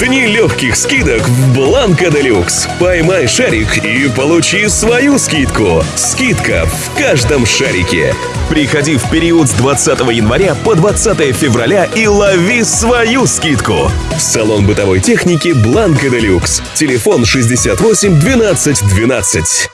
Дни легких скидок в Бланка Делюкс. Поймай шарик и получи свою скидку. Скидка в каждом шарике. Приходи в период с 20 января по 20 февраля и лови свою скидку. Салон бытовой техники Бланка Делюкс. Телефон 68 12 12.